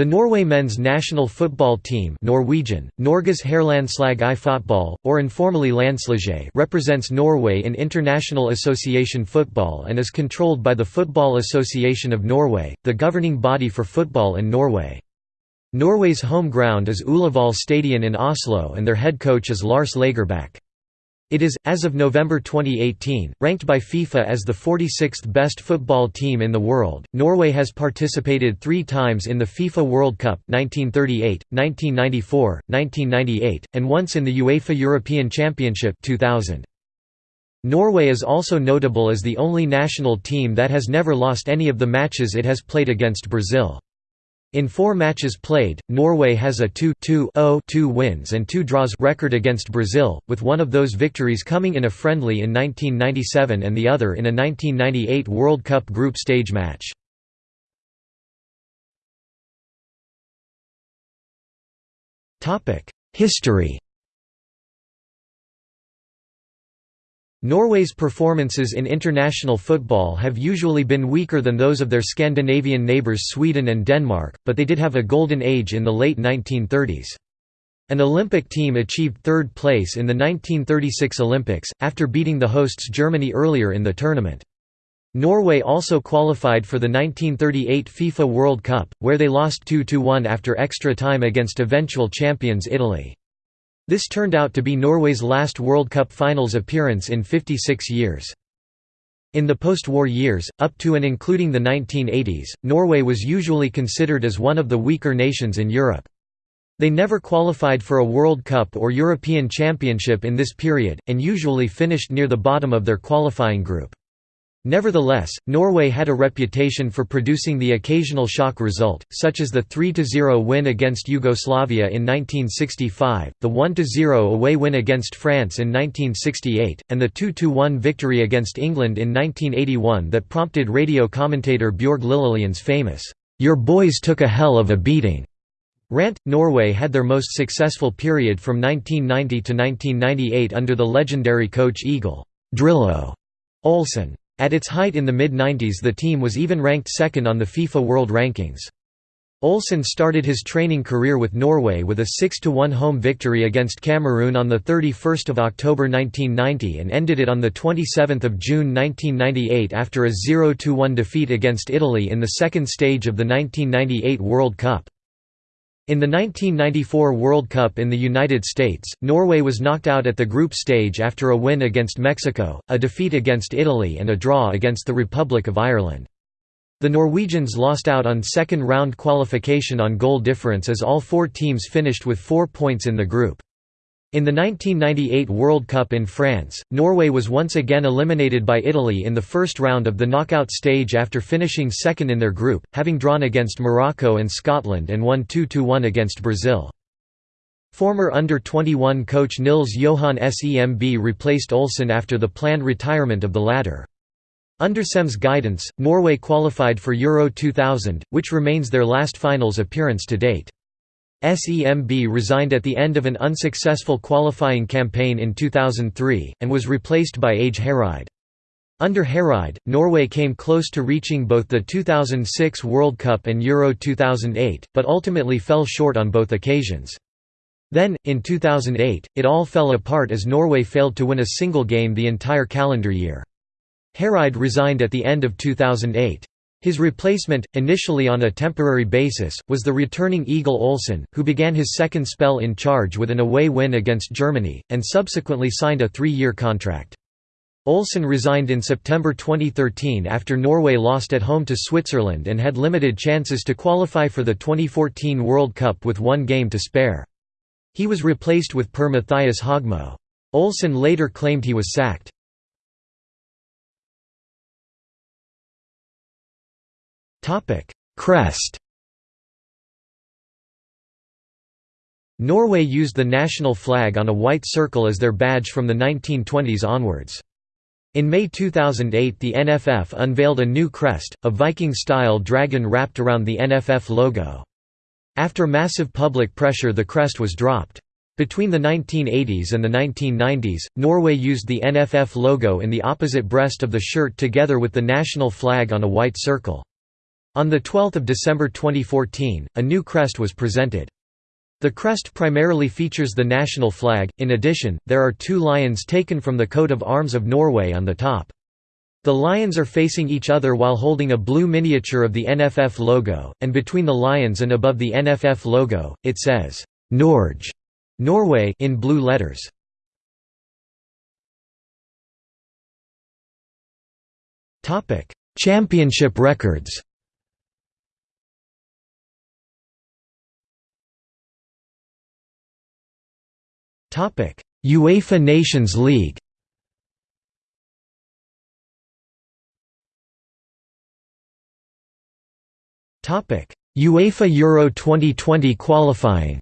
The Norway men's national football team Norwegian, Norges herrelandslag i fotball, or informally Landslaget represents Norway in International Association Football and is controlled by the Football Association of Norway, the governing body for football in Norway. Norway's home ground is Ullevål Stadion in Oslo and their head coach is Lars Lagerbäck. It is, as of November 2018, ranked by FIFA as the 46th best football team in the world. Norway has participated three times in the FIFA World Cup 1938, 1994, 1998, and once in the UEFA European Championship 2000. Norway is also notable as the only national team that has never lost any of the matches it has played against Brazil. In four matches played, Norway has a 2–2–0–2 wins and two draws record against Brazil, with one of those victories coming in a friendly in 1997 and the other in a 1998 World Cup group stage match. History Norway's performances in international football have usually been weaker than those of their Scandinavian neighbours Sweden and Denmark, but they did have a golden age in the late 1930s. An Olympic team achieved third place in the 1936 Olympics, after beating the hosts Germany earlier in the tournament. Norway also qualified for the 1938 FIFA World Cup, where they lost 2–1 after extra time against eventual champions Italy. This turned out to be Norway's last World Cup finals appearance in 56 years. In the post-war years, up to and including the 1980s, Norway was usually considered as one of the weaker nations in Europe. They never qualified for a World Cup or European Championship in this period, and usually finished near the bottom of their qualifying group. Nevertheless, Norway had a reputation for producing the occasional shock result, such as the 3–0 win against Yugoslavia in 1965, the 1–0 away win against France in 1968, and the 2–1 victory against England in 1981 that prompted radio commentator Bjørg Lillelien's famous, "'Your boys took a hell of a beating' rant. Norway had their most successful period from 1990 to 1998 under the legendary coach Egil Drillo Olsen. At its height in the mid-90s the team was even ranked second on the FIFA World Rankings. Olsen started his training career with Norway with a 6–1 home victory against Cameroon on 31 October 1990 and ended it on 27 June 1998 after a 0–1 defeat against Italy in the second stage of the 1998 World Cup. In the 1994 World Cup in the United States, Norway was knocked out at the group stage after a win against Mexico, a defeat against Italy and a draw against the Republic of Ireland. The Norwegians lost out on second-round qualification on goal difference as all four teams finished with four points in the group. In the 1998 World Cup in France, Norway was once again eliminated by Italy in the first round of the knockout stage after finishing second in their group, having drawn against Morocco and Scotland and won 2–1 against Brazil. Former under-21 coach Nils Johan Semb replaced Olsen after the planned retirement of the latter. Under Semb's guidance, Norway qualified for Euro 2000, which remains their last finals appearance to date. SEMB resigned at the end of an unsuccessful qualifying campaign in 2003, and was replaced by Åge Hareide. Under Hareide, Norway came close to reaching both the 2006 World Cup and Euro 2008, but ultimately fell short on both occasions. Then, in 2008, it all fell apart as Norway failed to win a single game the entire calendar year. Hareide resigned at the end of 2008. His replacement, initially on a temporary basis, was the returning Egil Olsen, who began his second spell in charge with an away win against Germany, and subsequently signed a three-year contract. Olsen resigned in September 2013 after Norway lost at home to Switzerland and had limited chances to qualify for the 2014 World Cup with one game to spare. He was replaced with Per Mathias Høgmo. Olsen later claimed he was sacked. Crest Norway used the national flag on a white circle as their badge from the 1920s onwards. In May 2008 the NFF unveiled a new crest, a Viking-style dragon wrapped around the NFF logo. After massive public pressure the crest was dropped. Between the 1980s and the 1990s, Norway used the NFF logo in the opposite breast of the shirt together with the national flag on a white circle. On 12 December 2014, a new crest was presented. The crest primarily features the national flag, in addition, there are two lions taken from the coat of arms of Norway on the top. The lions are facing each other while holding a blue miniature of the NFF logo, and between the lions and above the NFF logo, it says, Norge Norway in blue letters. Championship records Topic: UEFA Nations League. Topic: UEFA Euro 2020 qualifying.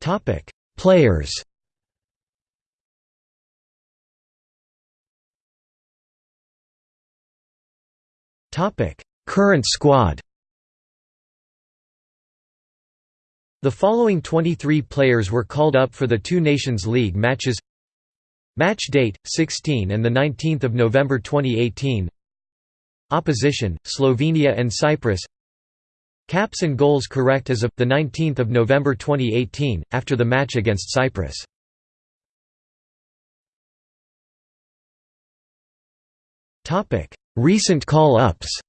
Topic: Players. Topic: Current squad. The following 23 players were called up for the two Nations League matches. Match date, 16 and 19 November 2018 Opposition, Slovenia and Cyprus. Caps and goals correct as of 19 November 2018, after the match against Cyprus. Recent call-ups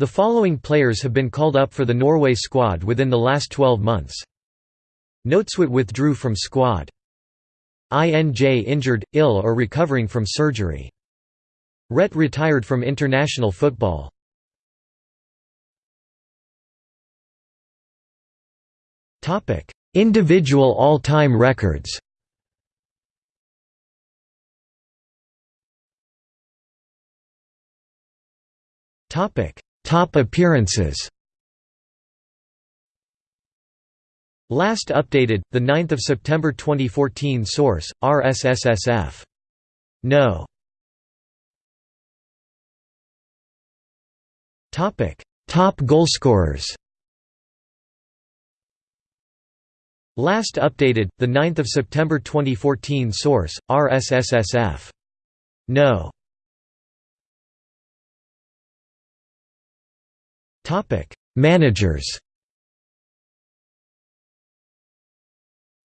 The following players have been called up for the Norway squad within the last 12 months. Noteswit withdrew from squad. INJ injured, ill or recovering from surgery. Rett retired from international football. Individual all-time records Topic Top appearances Last updated, 9 September 2014 Source, RSSSF. No. Topic: Top goalscorers. Last updated, 9 September 2014 Source, RSSSF. No. Managers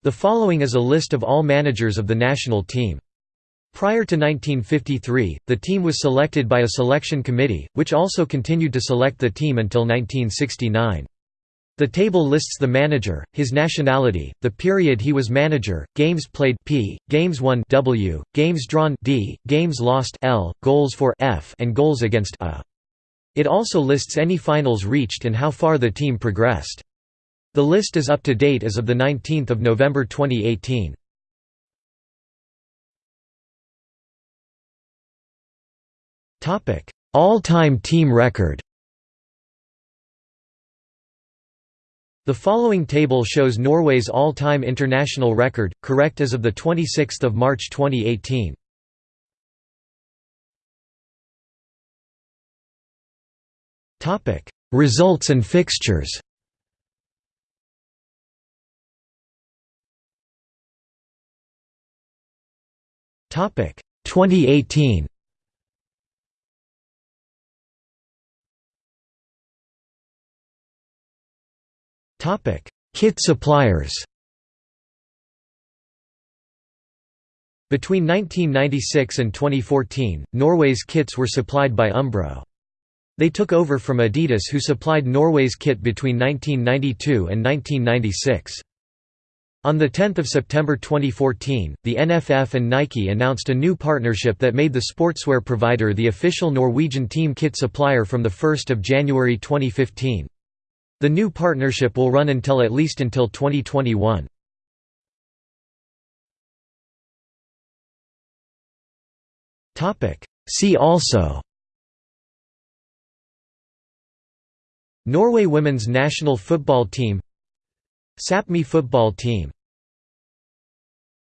The following is a list of all managers of the national team. Prior to 1953, the team was selected by a selection committee, which also continued to select the team until 1969. The table lists the manager, his nationality, the period he was manager, games played P, games won W, games drawn D, games lost L, goals for F and goals against A. It also lists any finals reached and how far the team progressed. The list is up to date as of 19 November 2018. All-time team record The following table shows Norway's all-time international record, correct as of 26 March 2018. Results and fixtures. Topic: 2018. Topic: Kit suppliers. Between 1996 and 2014, Norway's kits were supplied by Umbro. They took over from Adidas who supplied Norway's kit between 1992 and 1996. On 10 September 2014, the NFF and Nike announced a new partnership that made the sportswear provider the official Norwegian team kit supplier from 1 January 2015. The new partnership will run until at least until 2021. See also Norway women's national football team Sapmi football team